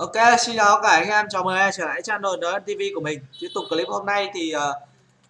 Ok, xin chào cả anh em, chào mừng em trở lại channel NN TV của mình. Tiếp tục clip hôm nay thì uh,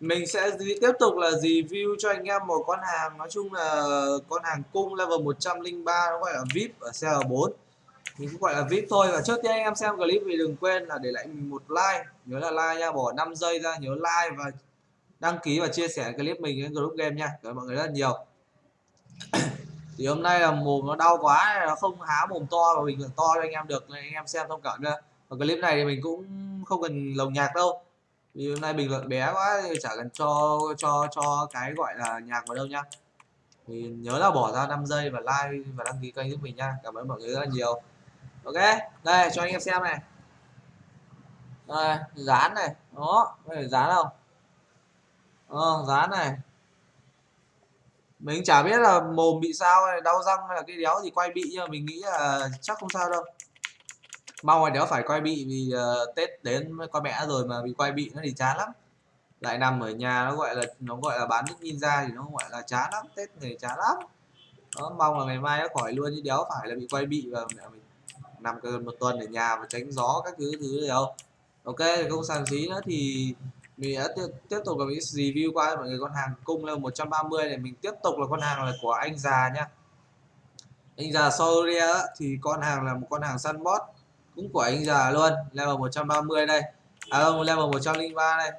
mình sẽ tiếp tục là review cho anh em một con hàng nói chung là con hàng cung level 103 nó gọi là VIP ở CR4. Mình cũng gọi là VIP thôi và trước tiên anh em xem clip thì đừng quên là để lại mình một like, nhớ là like nha, bỏ 5 giây ra nhớ like và đăng ký và chia sẻ clip mình đến group game nha. Cảm ơn mọi người rất là nhiều thì hôm nay là mồm nó đau quá nó không há mồm to và bình thường to cho anh em được nên anh em xem thông cảm nữa và clip này thì mình cũng không cần lồng nhạc đâu. Vì hôm nay bình luận bé quá thì chả cần cho cho cho cái gọi là nhạc vào đâu nhá. Thì nhớ là bỏ ra 5 giây và like và đăng ký kênh giúp mình nha cảm ơn mọi người rất là nhiều. Ok đây cho anh em xem này. Đây dán này. Đó có thể dán không? Ờ, dán này mình chả biết là mồm bị sao hay đau răng hay là cái đéo gì quay bị nhưng mà mình nghĩ là chắc không sao đâu. Mong là đéo phải quay bị vì uh, tết đến con mẹ rồi mà bị quay bị nó thì chán lắm. Lại nằm ở nhà nó gọi là nó gọi là bán nước ninja thì nó gọi là chán lắm tết này chán lắm. Đó, mong là ngày mai nó khỏi luôn chứ đéo phải là bị quay bị và mẹ mình nằm gần một tuần ở nhà và tránh gió các thứ thứ gì đâu. Ok không sàn xí nữa thì mình đã tiếp, tục là mình review qua mọi người con hàng cung level 130 này. Mình tiếp tục là con hàng là của anh già nhá anh già Soria thì con hàng là một con hàng săn bot cũng của anh già luôn. Level 130 đây. À không level 103 đây.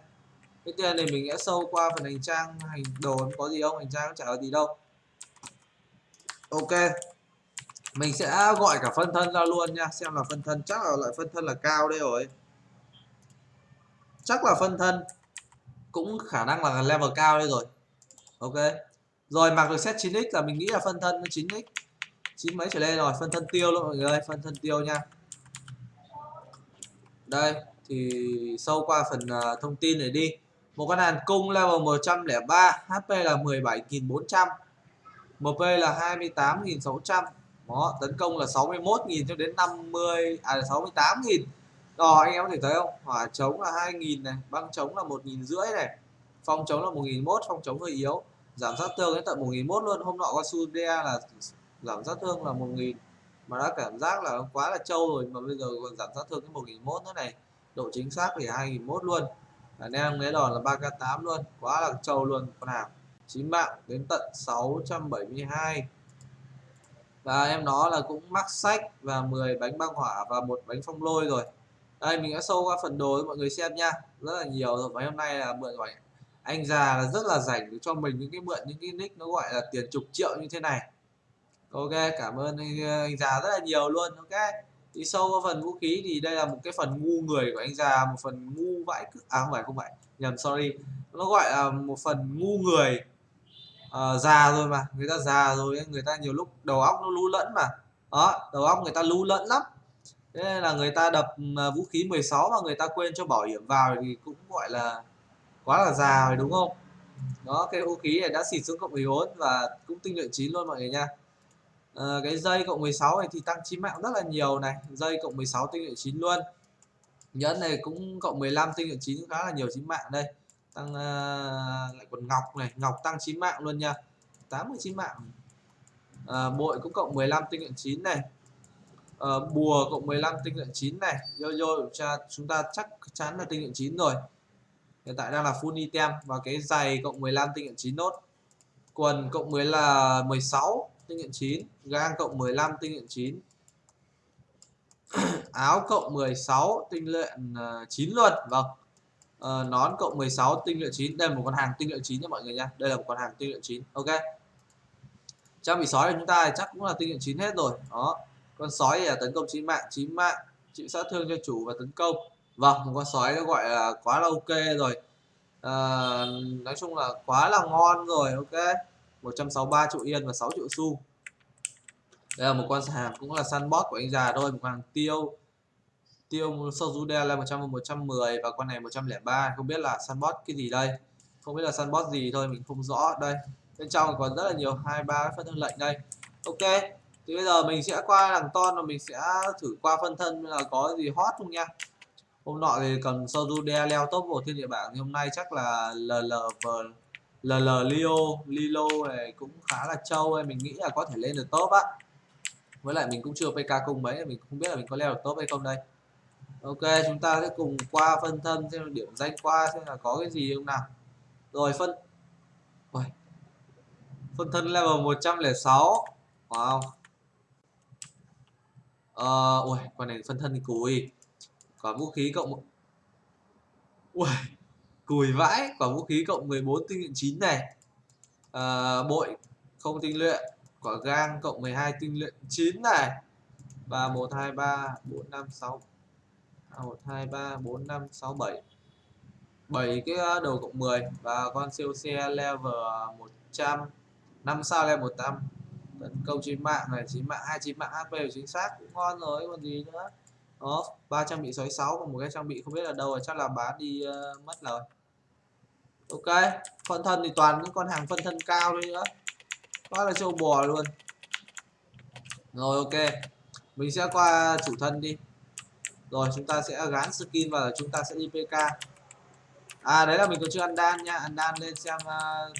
Cái tiền này mình sẽ sâu qua phần hành trang hành đồ có gì không? Hành trang chả có gì đâu. Ok. Mình sẽ gọi cả phân thân ra luôn nha. Xem là phân thân chắc là loại phân thân là cao đây rồi chắc là phân thân. Cũng khả năng là level cao đây rồi. Ok. Rồi mặc được set 9x là mình nghĩ là phân thân 9x chín mấy trở lên rồi phân thân tiêu luôn mọi người ơi phân thân tiêu nha. Đây thì sâu qua phần uh, thông tin này đi. Một con đàn cung level 103 HP là 17.400 MP là 28.600 đó tấn công là 61.000 cho đến 50 à 68.000 rồi anh em có thể thấy không? Hỏa chống là 2.000 này, băng chống là một nghìn rưỡi này, phong chống là một nghìn mốt, phong chống hơi yếu. Giảm sát thương đến tận một nghìn mốt luôn, hôm nọ con Sudea là giảm sát thương là một nghìn. Mà đã cảm giác là quá là trâu rồi, mà bây giờ còn giảm sát thương đến một nghìn mốt nữa này. Độ chính xác thì hai nghìn mốt luôn. Anh em lấy đòn là 3k8 luôn, quá là trâu luôn, con nào. chín mạng đến tận 672 và em nó là cũng mắc sách và 10 bánh băng hỏa và một bánh phong lôi rồi đây mình đã sâu qua phần đồ cho mọi người xem nha. Rất là nhiều rồi. Và hôm nay là mượn gọi anh già là rất là rảnh cho mình những cái mượn những cái nick nó gọi là tiền chục triệu như thế này. Ok cảm ơn anh, anh già rất là nhiều luôn. Ok thì sâu qua phần vũ khí thì đây là một cái phần ngu người của anh già một phần ngu vãi à không phải không phải. Nhầm sorry. Nó gọi là một phần ngu người. Uh, già rồi mà. Người ta già rồi người ta nhiều lúc đầu óc nó lú lẫn mà. Đó đầu óc người ta lú lẫn lắm thế nên là người ta đập à, vũ khí 16 mà người ta quên cho bảo hiểm vào thì cũng gọi là quá là già rồi đúng không? Đó cái vũ khí này đã xịt xuống cộng 14 và cũng tinh luyện 9 luôn mọi người nha. À, cái dây cộng 16 này thì tăng chí mạng rất là nhiều này dây cộng 16 tinh luyện 9 luôn. Nhẫn này cũng cộng 15 tinh luyện 9 khá là nhiều chí mạng đây. Tăng uh, lại còn ngọc này ngọc tăng 9 mạng luôn nha 89 mạng. À, bội cũng cộng 15 tinh luyện 9 này uh, bùa cộng 15 tinh luyện 9 này. Yo yo cha chúng ta chắc chắn là tinh luyện 9 rồi. Hiện tại đang là full item và cái giày cộng 15 tinh luyện 9 nốt. Quần cộng 10 là 16 tinh luyện 9 gang cộng 15 tinh luyện 9 áo cộng 16 tinh luyện ờ, 9 luôn. Vâng. Uh, nón cộng 16 tinh luyện 9 đây là một con hàng tinh luyện 9 nha mọi người nha. Đây là một con hàng tinh luyện 9 ok. Trang bị sói của chúng ta chắc cũng là tinh luyện 9 hết rồi. Đó con sói là tấn công chí mạng chí mạng chịu sát thương cho chủ và tấn công. Vâng một con sói nó gọi là quá là ok rồi. À, nói chung là quá là ngon rồi ok. 163 triệu yên và 6 triệu xu đây là một con hàng cũng là săn bot của anh già thôi một hàng tiêu. Tiêu đen là 100 110 và con này 103 không biết là săn bot cái gì đây? Không biết là săn bot gì thôi mình không rõ. Đây bên trong còn rất là nhiều hai ba phát thương lệnh đây. Ok thì bây giờ mình sẽ qua đằng ton và mình sẽ thử qua phân thân là có gì hot không nha. Hôm nọ thì cần Sojude leo top một trên địa bảng, thì hôm nay chắc là LLV LL Leo, Lilo này cũng khá là trâu mình nghĩ là có thể lên được top á. Với lại mình cũng chưa PK cung mấy, mình không biết là mình có leo được top hay không đây. Ok, chúng ta sẽ cùng qua phân thân, xem điểm danh qua xem là có cái gì không nào. Rồi, phân Ôi. phân thân level 106 wow ờ ui con này phân thân thì cùi. Quả vũ khí cộng ui cùi vãi. Quả vũ khí cộng 14 tinh luyện 9 này. À, bội không tinh luyện. Quả gang cộng 12 tinh luyện 9 này. và 1 2 3 4 5 6 1 2 3 4 5 6 7 7 cái ờ, đầu cộng 10 và con siêu xe level ờ, 100 5 sao level 100 tấn công chín mạng này chín mạng hai chín mạng HP chính xác cũng ngon rồi còn gì nữa. Đó ba trang bị 66 còn một cái trang bị không biết là đâu rồi chắc là bán đi uh, mất rồi. Ok phân thân thì toàn những con hàng phân thân cao thôi nữa. Quá là châu bò luôn. Rồi ok. Mình sẽ qua chủ thân đi. Rồi chúng ta sẽ gắn skin và chúng ta sẽ đi pk à đấy là mình còn chưa ăn đan nha. Ăn đan lên xem uh,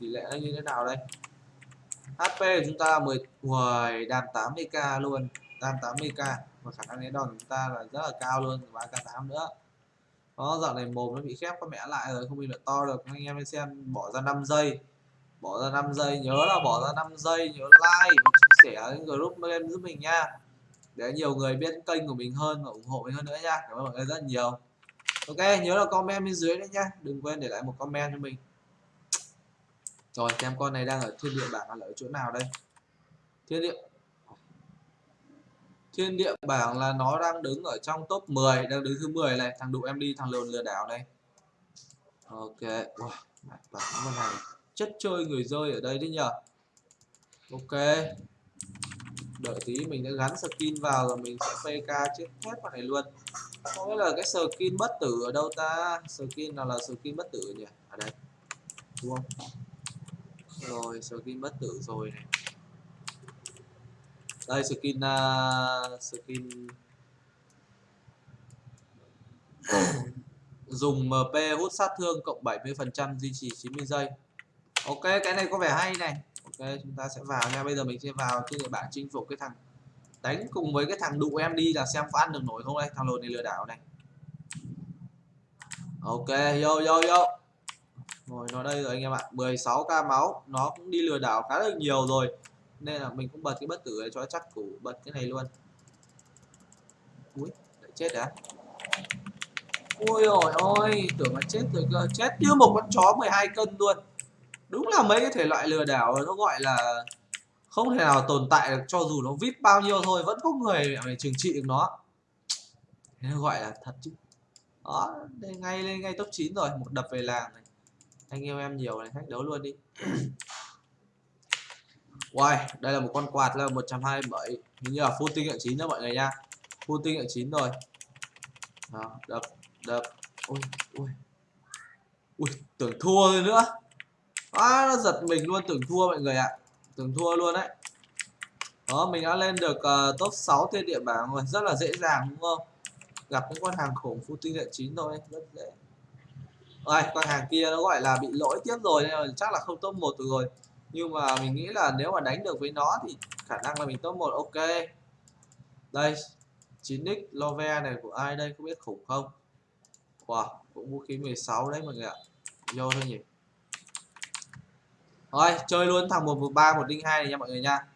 tỷ lệ nó như thế nào đây. HP của chúng ta là 10 10 đam 80k luôn. Đam 80k và khả năng lấy đòn của chúng ta là rất là cao luôn 3k8 nữa. Đó dạo này mồm nó bị khép có mẹ lại rồi, không bị được to được. Anh em xem, bỏ ra 5 giây. Bỏ ra 5 giây, nhớ là bỏ ra 5 giây, nhớ like, và chia sẻ cái group em giúp mình nha. Để nhiều người biết kênh của mình hơn và ủng hộ mình hơn nữa nha. Cảm ơn mọi người rất nhiều. Ok, nhớ là comment bên dưới đấy nhá đừng quên để lại một comment cho mình rồi xem con này đang ở thiên địa bảng là ở chỗ nào đây? Thiên địa thiên địa bảng là nó đang đứng ở trong top 10 đang đứng thứ 10 này. Thằng đụ em đi thằng lồn lừa đảo này. Ok wow, bảng con này. Chất chơi người rơi ở đây đấy nhờ. Ok. Đợi tí mình sẽ gắn skin vào rồi mình sẽ pk chết hết con này luôn. Không biết là cái skin bất tử ở đâu ta? Skin nào là skin bất tử nhỉ? Ở đây. Đúng không? Rồi skin bất tử rồi này. Đây skin uh, skin. Dùng MP hút sát thương cộng 70% duy trì 90 giây. Ok cái này có vẻ hay này. Ok chúng ta sẽ vào nha. Bây giờ mình sẽ vào trên địa bàn chinh phục cái thằng đánh cùng với cái thằng đụ em đi là xem có ăn được nổi không đây. Thằng lồn này lừa đảo này. Ok yo yo yo rồi nó đây rồi anh em ạ. 16k máu, nó cũng đi lừa đảo khá là nhiều rồi. Nên là mình cũng bật cái bất tử này cho chắc củ bật cái này luôn. Ui lại chết đã ui ôi ôi, tưởng là chết rồi cơ. Chết như một con chó 12 cân luôn. Đúng là mấy cái thể loại lừa đảo nó gọi là không thể nào tồn tại được cho dù nó vip bao nhiêu thôi, vẫn có người để trừng trị được nó. Thế nó gọi là thật chứ. Đó, đây ngay lên ngay top 9 rồi, một đập về làng này anh yêu em nhiều này thách đấu luôn đi. Wow, đây là một con quạt là 127 Hình như là full tinh hiệu 9 đó mọi người nha. Full tinh hiệu 9 rồi. Đó, đập, đập. Ui, ui. Ui, tưởng thua rồi nữa. À, nó giật mình luôn, tưởng thua mọi người ạ. Tưởng thua luôn đấy. Đó, mình đã lên được uh, top 6 trên địa bảng rồi. Rất là dễ dàng đúng không? Gặp những con hàng khủng full tinh hiệu 9 thôi. Rất dễ rồi con hàng kia nó gọi là bị lỗi tiếp rồi nên là chắc là không top 1 được rồi. Nhưng mà mình nghĩ là nếu mà đánh được với nó thì khả năng là mình top 1 ok. Đây 9x love này của ai đây không biết khủng không? Wow cũng vũ khí 16 đấy mọi người ạ. Vô thôi nhỉ. Rồi chơi luôn thằng 113 102 này nha mọi người nha.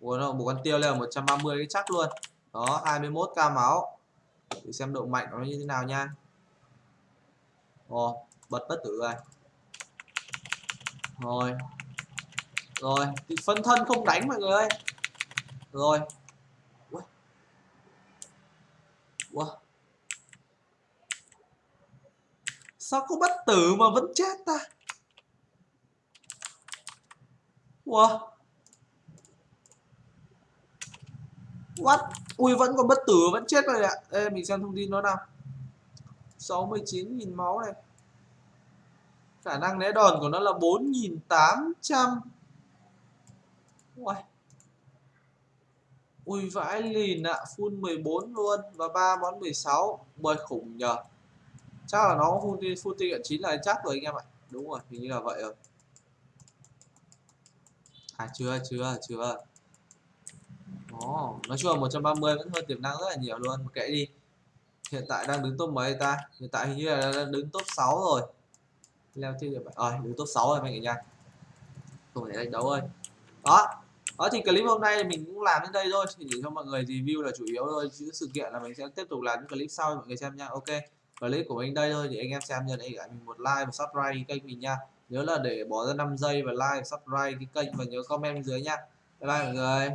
Một, một con tiêu lên 130 cái chắc luôn. Đó 21k máu. Để xem độ mạnh nó như thế nào nha. Ồ, bật bất tử rồi rồi rồi thì phân thân không đánh mọi người ơi rồi Ui. Wow. sao có bất tử mà vẫn chết ta wow. What? Ui vẫn còn bất tử vẫn chết rồi ạ Ê mình xem thông tin nó nào 69.000 máu này khả năng né đòn của nó là 4.800 Ui. Ui vãi lìn ạ, à. full 14 luôn và 3 món 16, bơi khủng nhờ. Chắc là nó full full ticket 9 là chắc rồi anh em ạ. Đúng rồi, hình như là vậy rồi. À chưa, chưa, chưa. Ồ, nói chung là 130 vẫn hơn tiềm năng rất là nhiều luôn, kệ đi hiện tại đang đứng top mấy ta? Hiện tại hình như là đang đứng top 6 rồi. Leo trên được rồi ờ, đứng top 6 rồi mọi người nha không thể đánh đấu ơi. Đó. Đó, thì clip hôm nay mình cũng làm đến đây thôi, chỉ để cho mọi người review là chủ yếu thôi. Chứ sự kiện là mình sẽ tiếp tục làm những clip sau mọi người xem nha. Ok, clip của mình đây thôi thì anh em xem nhớ để lại mình một like và subscribe kênh mình nha. Nhớ là để bỏ ra 5 giây và like và subscribe cái kênh và nhớ comment bên dưới nha. Bye bye mọi người.